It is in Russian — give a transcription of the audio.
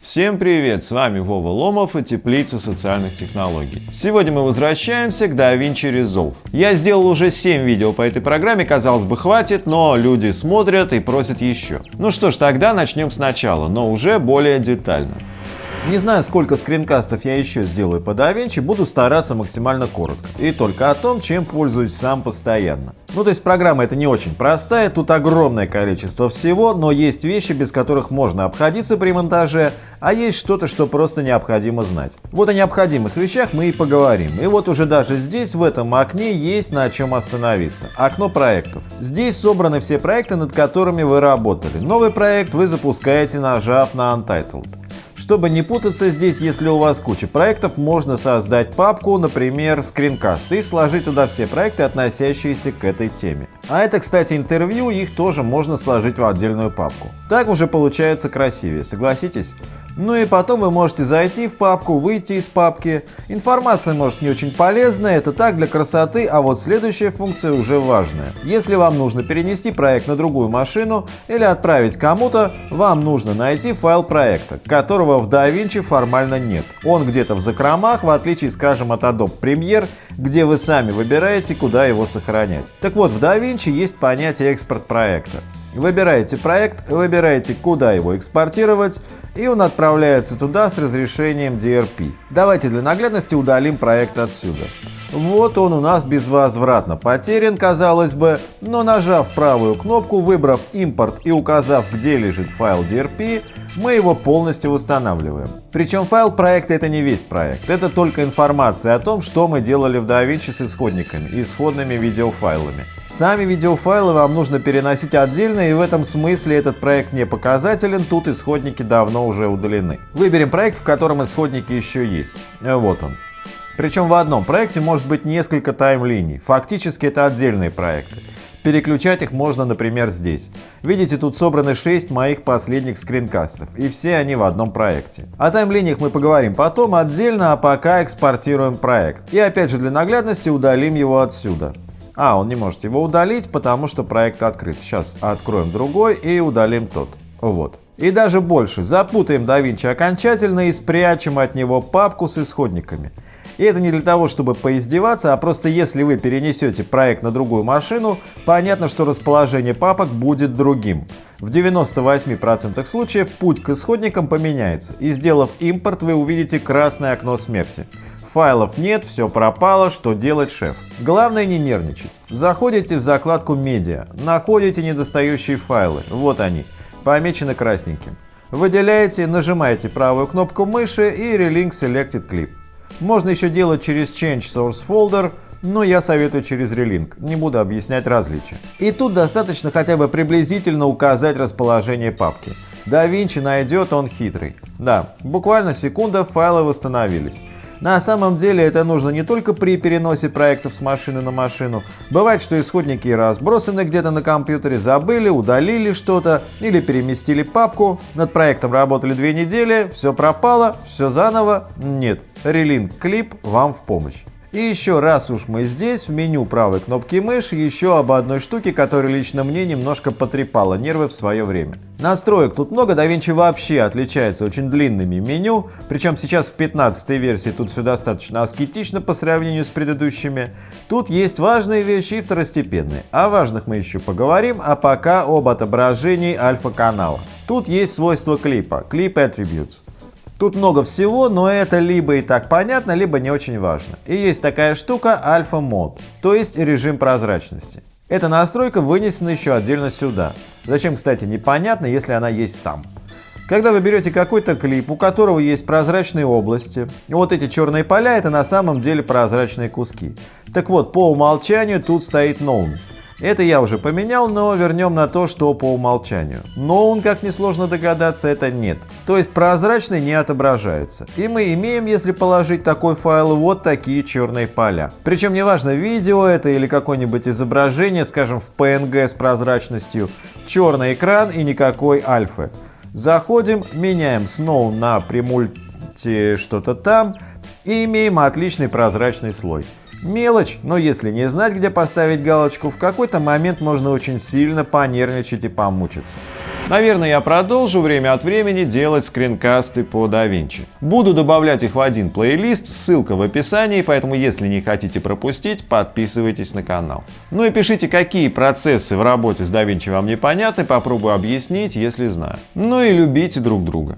Всем привет! С вами Вова Ломов и Теплица социальных технологий. Сегодня мы возвращаемся к DaVinci Resolve. Я сделал уже 7 видео по этой программе, казалось бы хватит, но люди смотрят и просят еще. Ну что ж, тогда начнем сначала, но уже более детально. Не знаю, сколько скринкастов я еще сделаю по DaVinci, буду стараться максимально коротко. И только о том, чем пользуюсь сам постоянно. Ну то есть программа это не очень простая, тут огромное количество всего, но есть вещи, без которых можно обходиться при монтаже, а есть что-то, что просто необходимо знать. Вот о необходимых вещах мы и поговорим. И вот уже даже здесь, в этом окне, есть на чем остановиться. Окно проектов. Здесь собраны все проекты, над которыми вы работали. Новый проект вы запускаете, нажав на Untitled. Чтобы не путаться здесь, если у вас куча проектов, можно создать папку, например, скринкаст, и сложить туда все проекты, относящиеся к этой теме. А это, кстати, интервью, их тоже можно сложить в отдельную папку. Так уже получается красивее, согласитесь? Ну и потом вы можете зайти в папку, выйти из папки. Информация может не очень полезная, это так для красоты, а вот следующая функция уже важная. Если вам нужно перенести проект на другую машину или отправить кому-то, вам нужно найти файл проекта, которого в DaVinci формально нет. Он где-то в закромах, в отличие, скажем, от Adobe Premiere, где вы сами выбираете, куда его сохранять. Так вот, в DaVinci есть понятие экспорт проекта. Выбираете проект, выбираете, куда его экспортировать, и он отправляется туда с разрешением DRP. Давайте для наглядности удалим проект отсюда. Вот он у нас безвозвратно потерян, казалось бы, но нажав правую кнопку, выбрав импорт и указав, где лежит файл DRP, мы его полностью восстанавливаем. Причем файл проекта это не весь проект, это только информация о том, что мы делали в DaVinci с исходниками и исходными видеофайлами. Сами видеофайлы вам нужно переносить отдельно и в этом смысле этот проект не показателен, тут исходники давно уже удалены. Выберем проект, в котором исходники еще есть. Вот он. Причем в одном проекте может быть несколько таймлиний, фактически это отдельные проекты. Переключать их можно, например, здесь. Видите, тут собраны 6 моих последних скринкастов, и все они в одном проекте. О таймлиниях мы поговорим потом отдельно, а пока экспортируем проект. И опять же для наглядности удалим его отсюда. А, он не может его удалить, потому что проект открыт. Сейчас откроем другой и удалим тот. Вот. И даже больше, запутаем DaVinci окончательно и спрячем от него папку с исходниками. И это не для того, чтобы поиздеваться, а просто если вы перенесете проект на другую машину, понятно, что расположение папок будет другим. В 98% случаев путь к исходникам поменяется, и сделав импорт, вы увидите красное окно смерти. Файлов нет, все пропало, что делать, шеф? Главное не нервничать. Заходите в закладку «Медиа», находите недостающие файлы, вот они, помечены красненьким. Выделяете, нажимаете правую кнопку мыши и Relink Selected Clip. Можно еще делать через Change Source Folder, но я советую через Relink, не буду объяснять различия. И тут достаточно хотя бы приблизительно указать расположение папки. DaVinci найдет, он хитрый. Да, буквально секунда, файлы восстановились. На самом деле это нужно не только при переносе проектов с машины на машину. Бывает, что исходники разбросаны где-то на компьютере, забыли, удалили что-то или переместили папку, над проектом работали две недели, все пропало, все заново. Нет, Relink клип вам в помощь. И еще раз уж мы здесь, в меню правой кнопки мыши, еще об одной штуке, которая лично мне немножко потрепала нервы в свое время. Настроек тут много, DaVinci вообще отличается очень длинными меню, причем сейчас в 15 версии тут все достаточно аскетично по сравнению с предыдущими. Тут есть важные вещи и второстепенные. О важных мы еще поговорим, а пока об отображении альфа-канала. Тут есть свойства клипа, Clip Attributes. Тут много всего, но это либо и так понятно, либо не очень важно. И есть такая штука Alpha Mode, то есть режим прозрачности. Эта настройка вынесена еще отдельно сюда. Зачем, кстати, непонятно, если она есть там. Когда вы берете какой-то клип, у которого есть прозрачные области, вот эти черные поля это на самом деле прозрачные куски. Так вот, по умолчанию тут стоит Known. Это я уже поменял, но вернем на то, что по умолчанию. Но он, как несложно догадаться, это нет. То есть прозрачный не отображается. И мы имеем, если положить такой файл, вот такие черные поля. Причем неважно, видео это или какое-нибудь изображение, скажем в PNG с прозрачностью, черный экран и никакой альфы. Заходим, меняем Snow на премульти что-то там и имеем отличный прозрачный слой. Мелочь, но если не знать, где поставить галочку, в какой-то момент можно очень сильно понервничать и помучиться. Наверное, я продолжу время от времени делать скринкасты по DaVinci. Буду добавлять их в один плейлист, ссылка в описании, поэтому если не хотите пропустить, подписывайтесь на канал. Ну и пишите, какие процессы в работе с DaVinci вам непонятны, попробую объяснить, если знаю. Ну и любите друг друга.